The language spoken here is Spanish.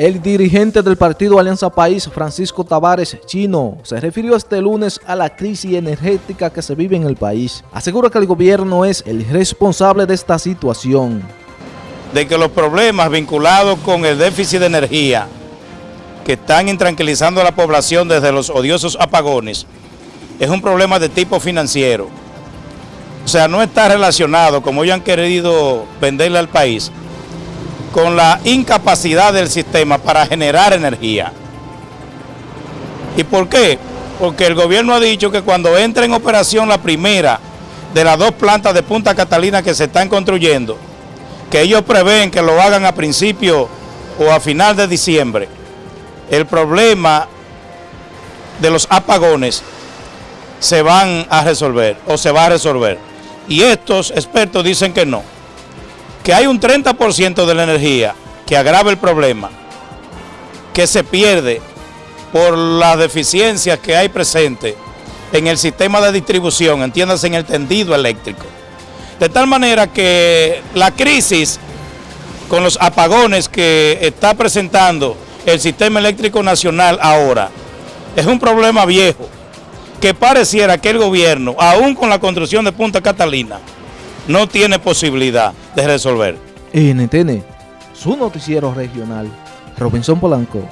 El dirigente del partido Alianza País, Francisco Tavares Chino, se refirió este lunes a la crisis energética que se vive en el país. Asegura que el gobierno es el responsable de esta situación. De que los problemas vinculados con el déficit de energía que están intranquilizando a la población desde los odiosos apagones es un problema de tipo financiero. O sea, no está relacionado, como ellos han querido venderle al país, con la incapacidad del sistema para generar energía. ¿Y por qué? Porque el gobierno ha dicho que cuando entre en operación la primera de las dos plantas de Punta Catalina que se están construyendo, que ellos prevén que lo hagan a principio o a final de diciembre, el problema de los apagones se van a resolver o se va a resolver. Y estos expertos dicen que no que hay un 30% de la energía que agrava el problema, que se pierde por las deficiencias que hay presentes en el sistema de distribución, entiéndase en el tendido eléctrico. De tal manera que la crisis con los apagones que está presentando el sistema eléctrico nacional ahora es un problema viejo que pareciera que el gobierno, aún con la construcción de Punta Catalina, no tiene posibilidad de resolver. NTN, su noticiero regional, Robinson Polanco.